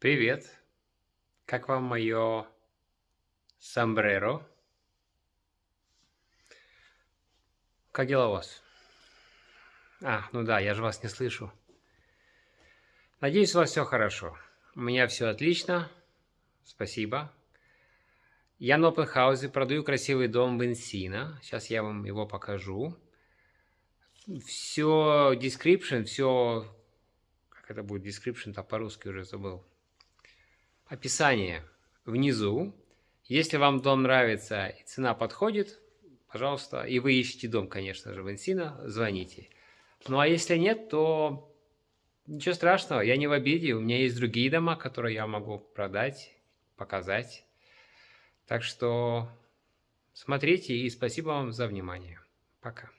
Привет. Как вам мое сомбреро? Как дела у вас? А, ну да, я же вас не слышу. Надеюсь, у вас все хорошо. У меня все отлично. Спасибо. Я на Open продаю красивый дом в Энсино. Сейчас я вам его покажу. Все description, все... Как это будет description-то по-русски уже забыл описание внизу. Если вам дом нравится и цена подходит, пожалуйста, и вы ищете дом, конечно же, в Инсино, звоните. Ну а если нет, то ничего страшного, я не в обиде, у меня есть другие дома, которые я могу продать, показать. Так что смотрите и спасибо вам за внимание. Пока.